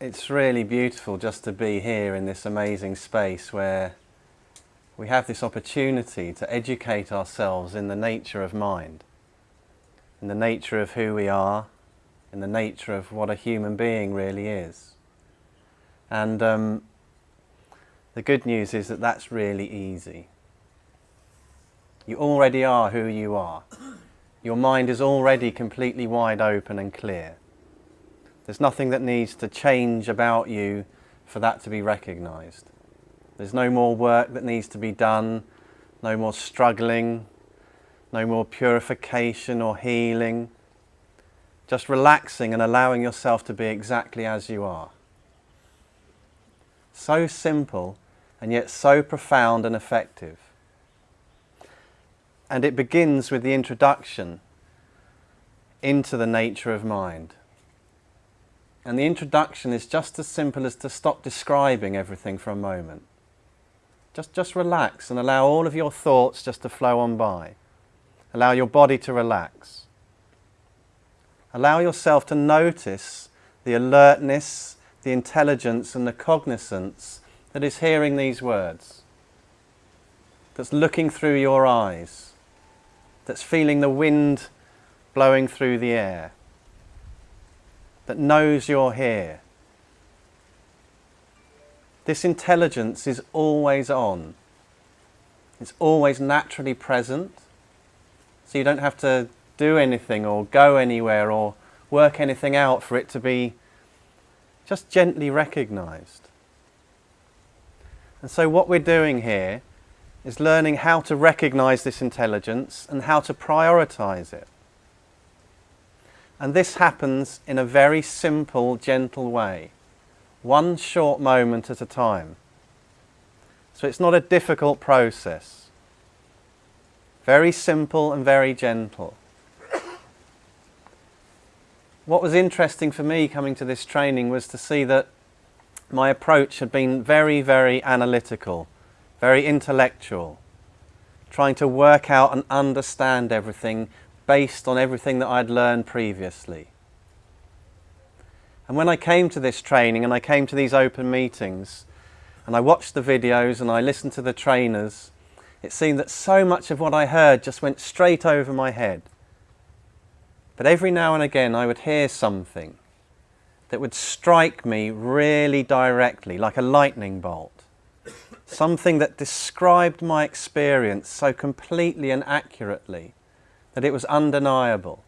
it's really beautiful just to be here in this amazing space where we have this opportunity to educate ourselves in the nature of mind, in the nature of who we are, in the nature of what a human being really is. And um, the good news is that that's really easy. You already are who you are. Your mind is already completely wide open and clear. There's nothing that needs to change about you for that to be recognized. There's no more work that needs to be done, no more struggling, no more purification or healing. Just relaxing and allowing yourself to be exactly as you are. So simple and yet so profound and effective. And it begins with the introduction into the nature of mind. And the introduction is just as simple as to stop describing everything for a moment. Just, just relax and allow all of your thoughts just to flow on by. Allow your body to relax. Allow yourself to notice the alertness, the intelligence and the cognizance that is hearing these words, that's looking through your eyes, that's feeling the wind blowing through the air, that knows you're here. This intelligence is always on. It's always naturally present. So you don't have to do anything or go anywhere or work anything out for it to be just gently recognized. And so what we're doing here is learning how to recognize this intelligence and how to prioritize it. And this happens in a very simple, gentle way, one short moment at a time. So it's not a difficult process. Very simple and very gentle. What was interesting for me coming to this training was to see that my approach had been very, very analytical, very intellectual, trying to work out and understand everything based on everything that I'd learned previously. And when I came to this training and I came to these open meetings and I watched the videos and I listened to the trainers, it seemed that so much of what I heard just went straight over my head. But every now and again I would hear something that would strike me really directly, like a lightning bolt. Something that described my experience so completely and accurately that it was undeniable.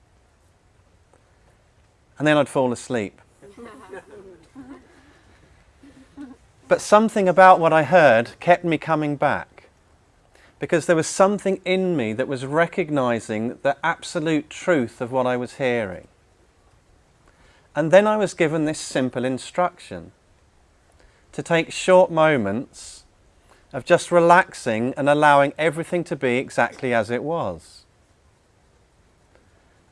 And then I'd fall asleep. but something about what I heard kept me coming back because there was something in me that was recognizing the absolute truth of what I was hearing. And then I was given this simple instruction to take short moments of just relaxing and allowing everything to be exactly as it was.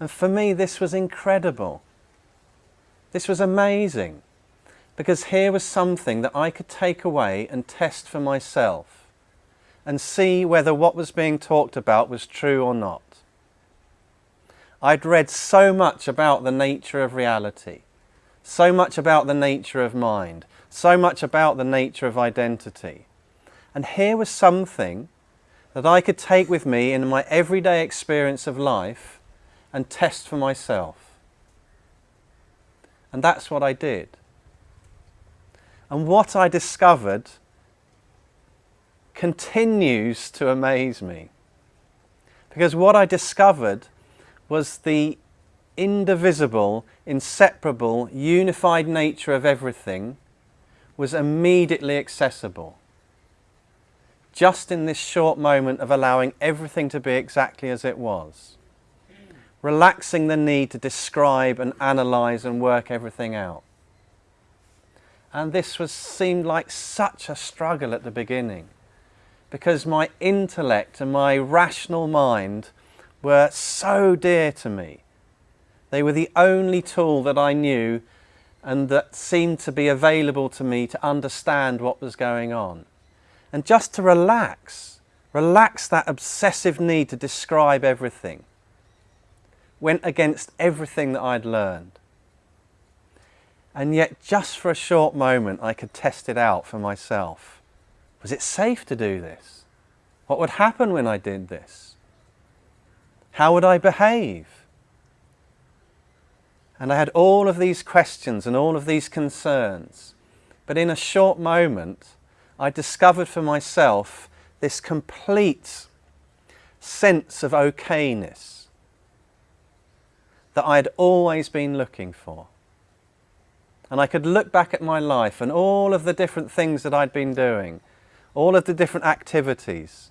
And for me, this was incredible. This was amazing because here was something that I could take away and test for myself and see whether what was being talked about was true or not. I'd read so much about the nature of reality, so much about the nature of mind, so much about the nature of identity. And here was something that I could take with me in my everyday experience of life and test for myself. And that's what I did. And what I discovered continues to amaze me. Because what I discovered was the indivisible, inseparable, unified nature of everything was immediately accessible. Just in this short moment of allowing everything to be exactly as it was relaxing the need to describe and analyze and work everything out. And this was seemed like such a struggle at the beginning because my intellect and my rational mind were so dear to me. They were the only tool that I knew and that seemed to be available to me to understand what was going on. And just to relax, relax that obsessive need to describe everything went against everything that I'd learned. And yet, just for a short moment, I could test it out for myself. Was it safe to do this? What would happen when I did this? How would I behave? And I had all of these questions and all of these concerns. But in a short moment, I discovered for myself this complete sense of okayness that I had always been looking for. And I could look back at my life and all of the different things that I'd been doing, all of the different activities,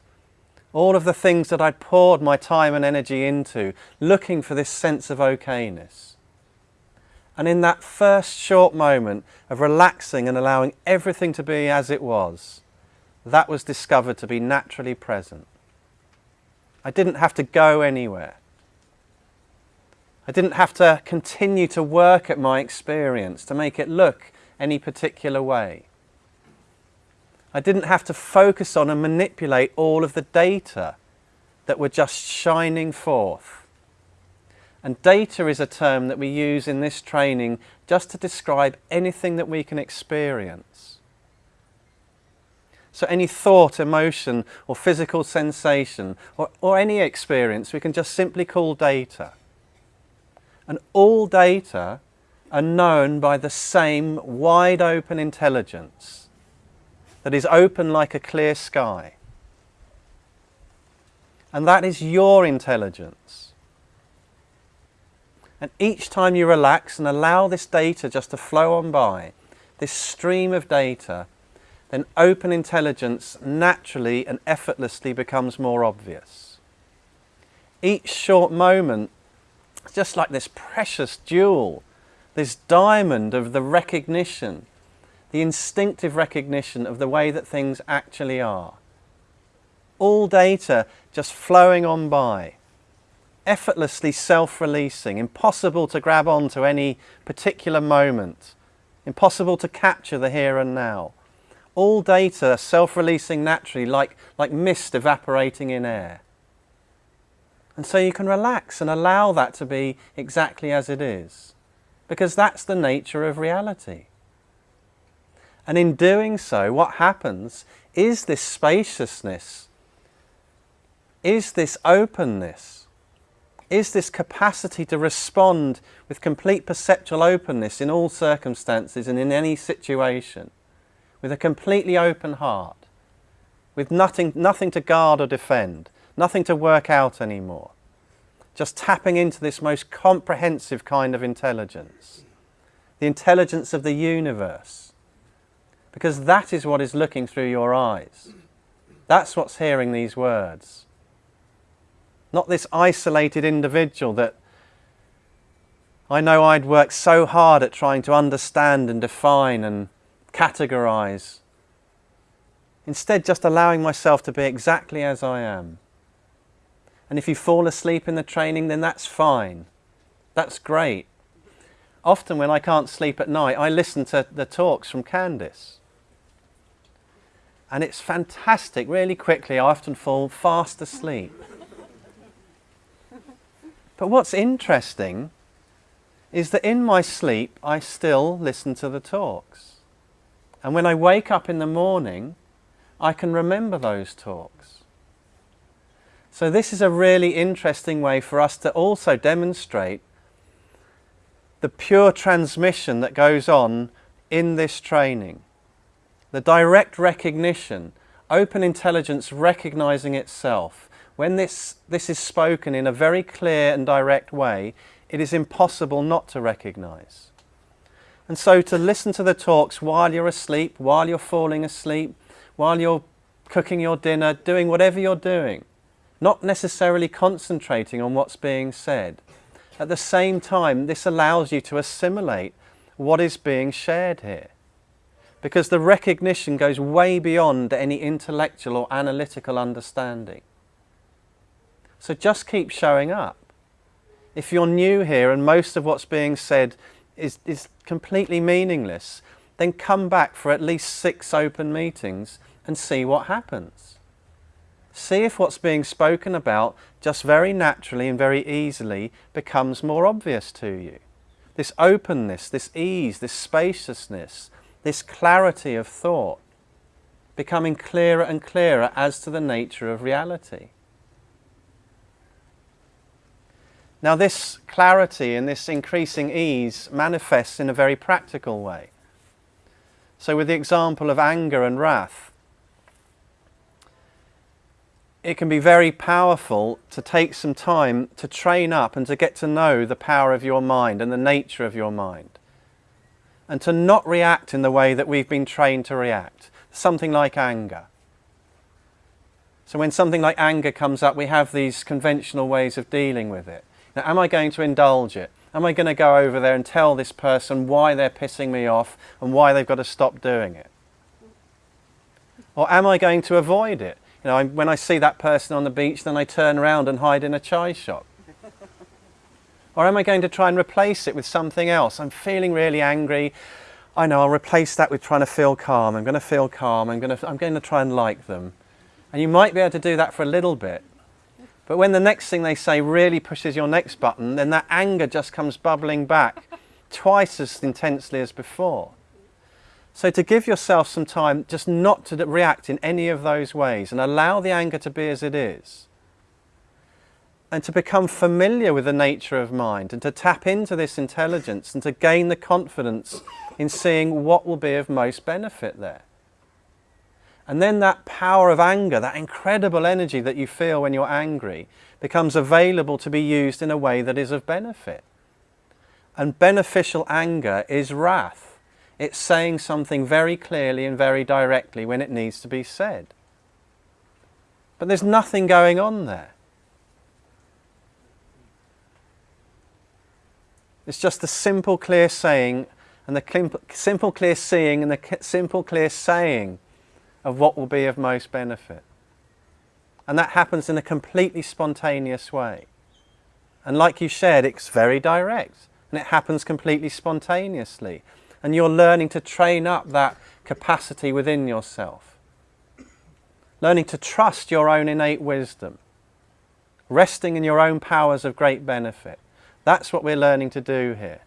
all of the things that I'd poured my time and energy into, looking for this sense of okayness. And in that first short moment of relaxing and allowing everything to be as it was, that was discovered to be naturally present. I didn't have to go anywhere. I didn't have to continue to work at my experience to make it look any particular way. I didn't have to focus on and manipulate all of the data that were just shining forth. And data is a term that we use in this training just to describe anything that we can experience. So any thought, emotion or physical sensation or, or any experience we can just simply call data. And all data are known by the same wide open intelligence that is open like a clear sky. And that is your intelligence. And each time you relax and allow this data just to flow on by, this stream of data, then open intelligence naturally and effortlessly becomes more obvious. Each short moment it's just like this precious jewel, this diamond of the recognition, the instinctive recognition of the way that things actually are. All data just flowing on by, effortlessly self-releasing, impossible to grab on to any particular moment, impossible to capture the here and now. All data self-releasing naturally like, like mist evaporating in air. And so you can relax and allow that to be exactly as it is. Because that's the nature of reality. And in doing so, what happens is this spaciousness, is this openness, is this capacity to respond with complete perceptual openness in all circumstances and in any situation, with a completely open heart, with nothing, nothing to guard or defend, nothing to work out anymore. Just tapping into this most comprehensive kind of intelligence, the intelligence of the universe, because that is what is looking through your eyes. That's what's hearing these words. Not this isolated individual that I know I'd worked so hard at trying to understand and define and categorize. Instead, just allowing myself to be exactly as I am. And if you fall asleep in the training, then that's fine. That's great. Often when I can't sleep at night, I listen to the talks from Candice. And it's fantastic. Really quickly, I often fall fast asleep. But what's interesting is that in my sleep, I still listen to the talks. And when I wake up in the morning, I can remember those talks. So this is a really interesting way for us to also demonstrate the pure transmission that goes on in this training. The direct recognition, open intelligence recognizing itself. When this, this is spoken in a very clear and direct way, it is impossible not to recognize. And so to listen to the talks while you're asleep, while you're falling asleep, while you're cooking your dinner, doing whatever you're doing, not necessarily concentrating on what's being said. At the same time, this allows you to assimilate what is being shared here. Because the recognition goes way beyond any intellectual or analytical understanding. So just keep showing up. If you're new here and most of what's being said is, is completely meaningless, then come back for at least six open meetings and see what happens. See if what's being spoken about just very naturally and very easily becomes more obvious to you. this openness, this ease, this spaciousness, this clarity of thought, becoming clearer and clearer as to the nature of reality. Now this clarity and this increasing ease manifests in a very practical way. So with the example of anger and wrath, it can be very powerful to take some time to train up and to get to know the power of your mind and the nature of your mind. And to not react in the way that we've been trained to react. Something like anger. So when something like anger comes up, we have these conventional ways of dealing with it. Now, am I going to indulge it? Am I going to go over there and tell this person why they're pissing me off and why they've got to stop doing it? Or am I going to avoid it? You know, I, when I see that person on the beach, then I turn around and hide in a chai shop. or am I going to try and replace it with something else? I'm feeling really angry. I know, I'll replace that with trying to feel calm. I'm going to feel calm. I'm going to, I'm going to try and like them. And you might be able to do that for a little bit. But when the next thing they say really pushes your next button, then that anger just comes bubbling back twice as intensely as before. So to give yourself some time just not to react in any of those ways and allow the anger to be as it is. And to become familiar with the nature of mind and to tap into this intelligence and to gain the confidence in seeing what will be of most benefit there. And then that power of anger, that incredible energy that you feel when you're angry, becomes available to be used in a way that is of benefit. And beneficial anger is wrath. It's saying something very clearly and very directly when it needs to be said. But there's nothing going on there. It's just the simple, clear saying and the simple, clear seeing and the simple, clear saying of what will be of most benefit. And that happens in a completely spontaneous way. And like you shared, it's very direct and it happens completely spontaneously. And you're learning to train up that capacity within yourself. Learning to trust your own innate wisdom. Resting in your own powers of great benefit. That's what we're learning to do here.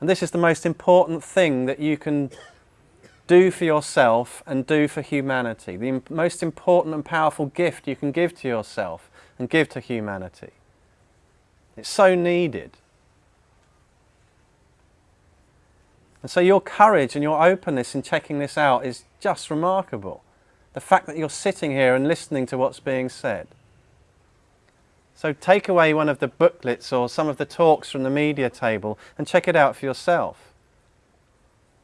And this is the most important thing that you can do for yourself and do for humanity. The most important and powerful gift you can give to yourself and give to humanity. It's so needed. And so your courage and your openness in checking this out is just remarkable. The fact that you're sitting here and listening to what's being said. So take away one of the booklets or some of the talks from the media table and check it out for yourself.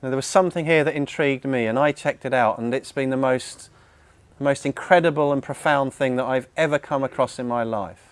Now, there was something here that intrigued me and I checked it out and it's been the most, the most incredible and profound thing that I've ever come across in my life.